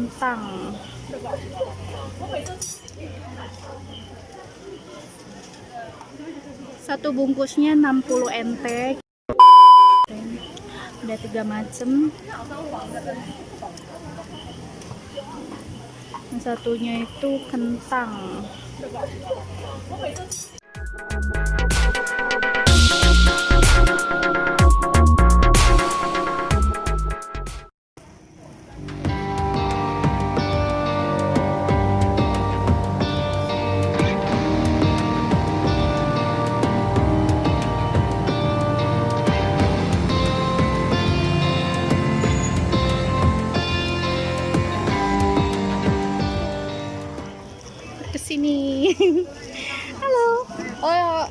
kentang satu bungkusnya 60 nt ada tiga macam yang satunya itu kentang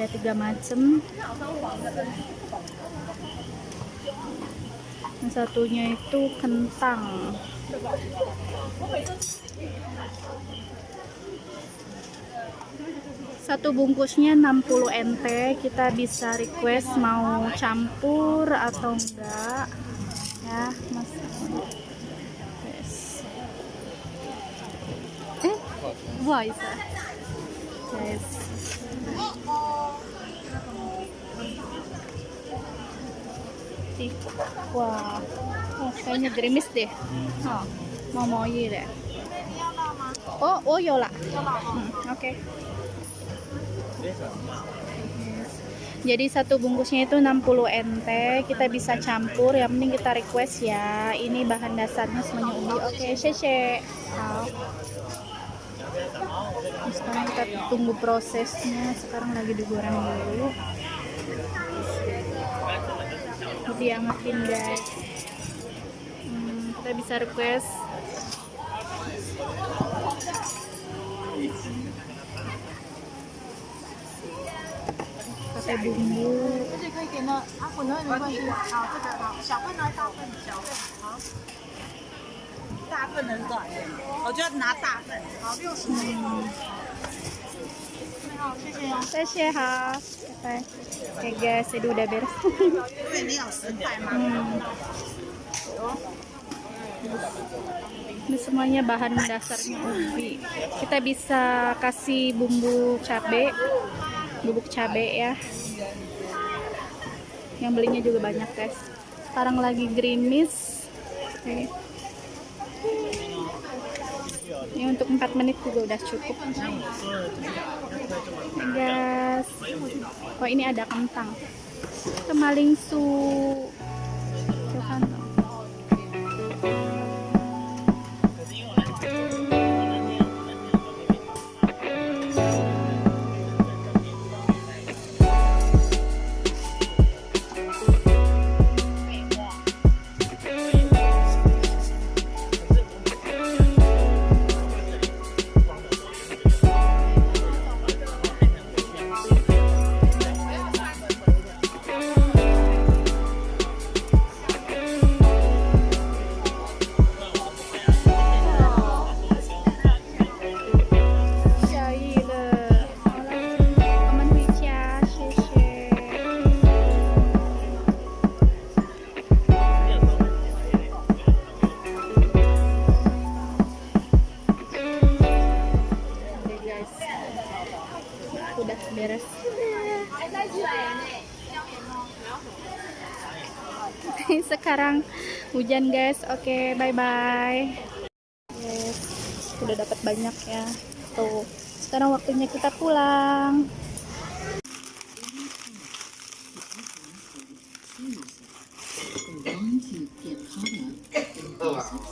ada tiga macam yang satunya itu kentang. Satu bungkusnya 60 nt kita bisa request mau campur atau enggak. Ya mas. Yes. eh 不 guys. Wah. Oh, kayaknya gerimis deh. Oh, mau mau ini deh. Oh oh yola. Hmm, oke. Okay. jadi satu bungkusnya itu 60 NT kita bisa campur. Yang penting kita request ya ini bahan dasarnya semuanya ubi. Oke okay, sheshe. Oh sekarang kita tunggu prosesnya. Sekarang lagi digoreng dulu. Diangetin guys. Hmm, kita bisa request. Pakai bumbu. 而 大份，小份好。大份的是多少钱？我就要拿大份。好，六十。好，谢谢哦。谢谢哈，拜拜。Oke guys, ini udah beres. 对，你有十块吗？ Hmm. Ini semuanya bahan dasarnya ubi. Kita bisa kasih bumbu cabe, bubuk cabe ya. Yang belinya juga banyak guys. Sekarang lagi gerimis. Oke. Ini untuk 4 menit juga udah cukup. Guys. Oh ini ada kentang. Kemaling su. Sekarang hujan guys oke okay, bye bye yes udah dapat banyak ya tuh sekarang waktunya kita pulang Oh, wow.